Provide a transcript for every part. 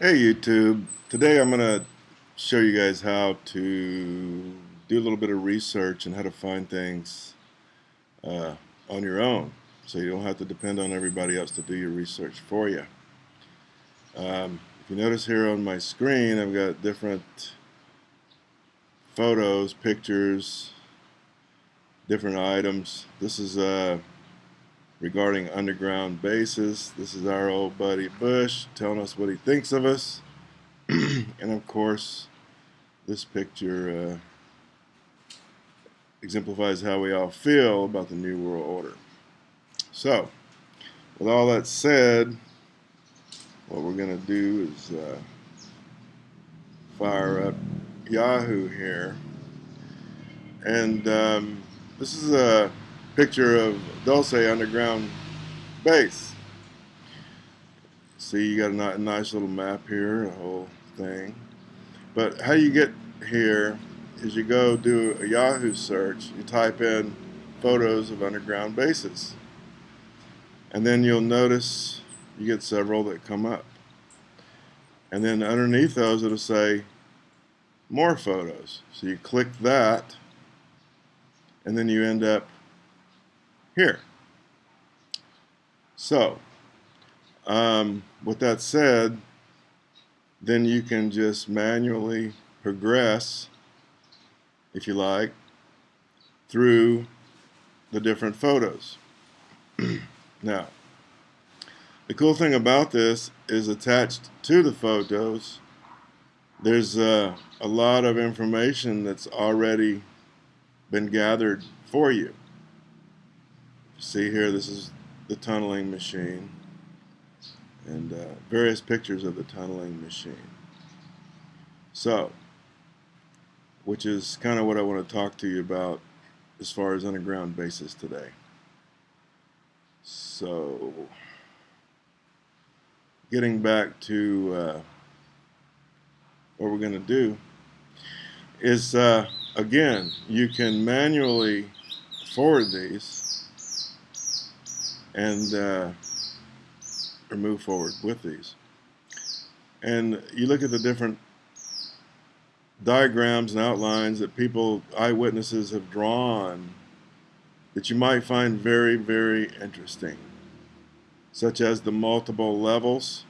Hey YouTube, today I'm going to show you guys how to do a little bit of research and how to find things uh, on your own so you don't have to depend on everybody else to do your research for you. Um, if you notice here on my screen I've got different photos, pictures, different items. This is uh, regarding underground bases. This is our old buddy Bush telling us what he thinks of us. and of course, this picture uh, exemplifies how we all feel about the New World Order. So, with all that said, what we're going to do is uh, fire up Yahoo here. And um, this is a picture of Dulce underground base. See, you got a nice little map here, a whole thing. But how you get here is you go do a Yahoo search, you type in photos of underground bases. And then you'll notice you get several that come up. And then underneath those it'll say more photos. So you click that and then you end up here. So, um, with that said, then you can just manually progress, if you like, through the different photos. now, the cool thing about this is attached to the photos, there's uh, a lot of information that's already been gathered for you see here this is the tunneling machine. And uh, various pictures of the tunneling machine. So which is kind of what I want to talk to you about as far as underground bases today. So getting back to uh, what we're going to do is uh, again you can manually forward these and uh, or move forward with these. And you look at the different diagrams and outlines that people, eyewitnesses have drawn that you might find very, very interesting, such as the multiple levels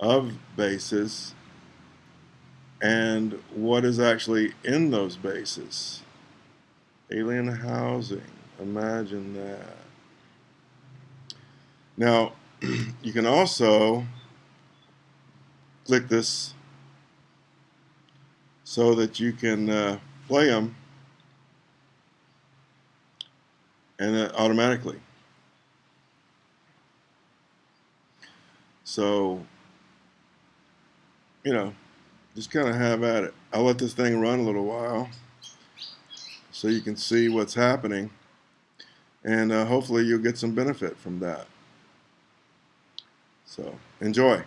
of bases and what is actually in those bases. Alien housing, imagine that. Now, you can also click this so that you can uh, play them and uh, automatically. So, you know, just kind of have at it. I'll let this thing run a little while so you can see what's happening and uh, hopefully you'll get some benefit from that. So enjoy.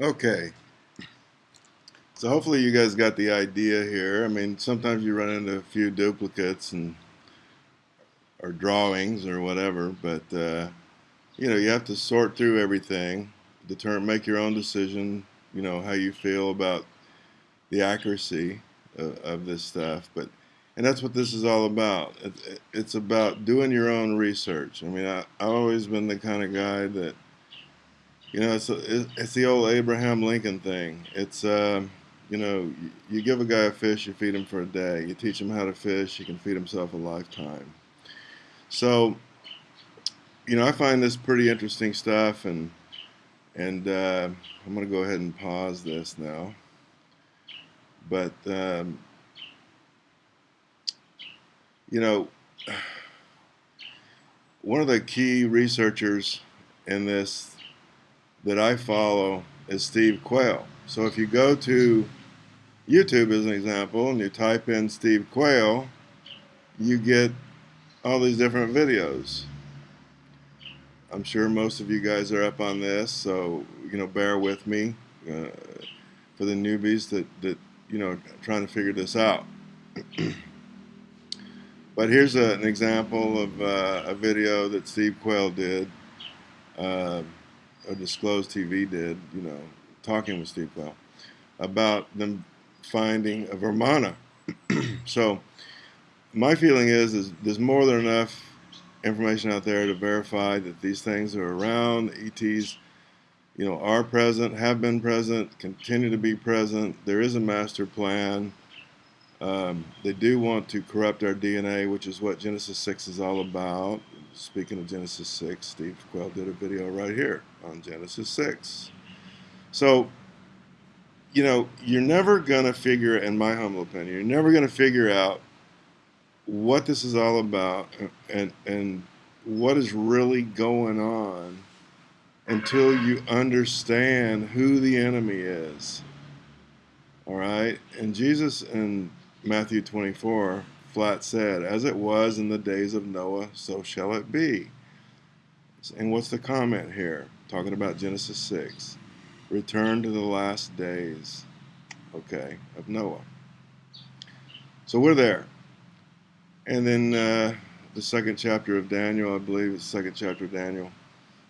Okay. So hopefully you guys got the idea here. I mean, sometimes you run into a few duplicates and or drawings or whatever, but uh, you know, you have to sort through everything, determine, make your own decision, you know, how you feel about the accuracy of, of this stuff. But and that's what this is all about. It, it's about doing your own research. I mean, I, I've always been the kind of guy that, you know, it's a, it's the old Abraham Lincoln thing. It's uh, you know, you, give a guy a fish, you feed him for a day. You teach him how to fish, he can feed himself a lifetime. So, you know, I find this pretty interesting stuff, and and uh, I'm going to go ahead and pause this now. But um, you know, one of the key researchers in this that I follow is Steve Quayle. So if you go to YouTube as an example and you type in Steve Quayle, you get all these different videos. I'm sure most of you guys are up on this, so you know, bear with me uh, for the newbies that that you know trying to figure this out. but here's a, an example of uh, a video that Steve Quayle did, uh, or Disclosed TV did, you know, talking with Steve Quayle about them finding a Vimana. so my feeling is, is there's more than enough information out there to verify that these things are around. The ETs, you know, are present, have been present, continue to be present. There is a master plan. Um, they do want to corrupt our DNA, which is what Genesis 6 is all about. Speaking of Genesis 6, Steve Quayle did a video right here on Genesis 6. So, you know, you're never going to figure, in my humble opinion, you're never going to figure out what this is all about and and what is really going on until you understand who the enemy is. All right? And Jesus in Matthew 24 flat said, As it was in the days of Noah, so shall it be. And what's the comment here? Talking about Genesis 6. Return to the last days, okay, of Noah. So we're there. And then uh, the second chapter of Daniel, I believe it's the second chapter of Daniel,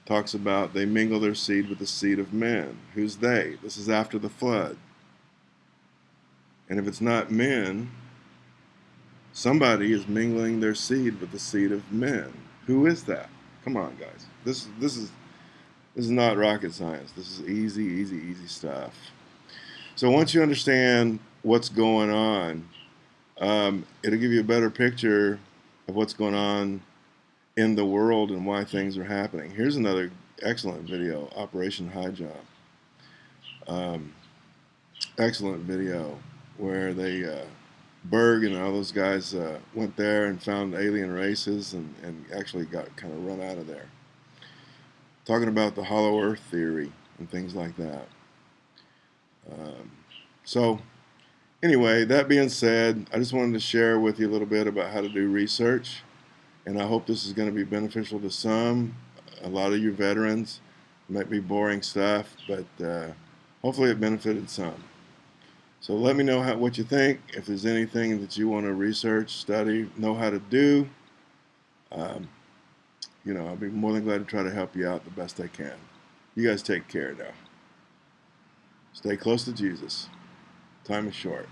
talks about they mingle their seed with the seed of men. Who's they? This is after the flood. And if it's not men, somebody is mingling their seed with the seed of men. Who is that? Come on, guys. This this is this is not rocket science. This is easy, easy, easy stuff. So once you understand what's going on, um, it'll give you a better picture of what's going on in the world and why things are happening. Here's another excellent video, Operation High. Um, excellent video where they, uh, Byrd and all those guys uh, went there and found alien races and, and actually got kind of run out of there. Talking about the hollow earth theory and things like that. Um, so anyway, that being said, I just wanted to share with you a little bit about how to do research. And I hope this is going to be beneficial to some. A lot of you veterans might be boring stuff, but uh, hopefully it benefited some. So let me know how, what you think. If there's anything that you want to research, study, know how to do, um, you know, I'll be more than glad to try to help you out the best I can. You guys take care now. Stay close to Jesus. Time is short.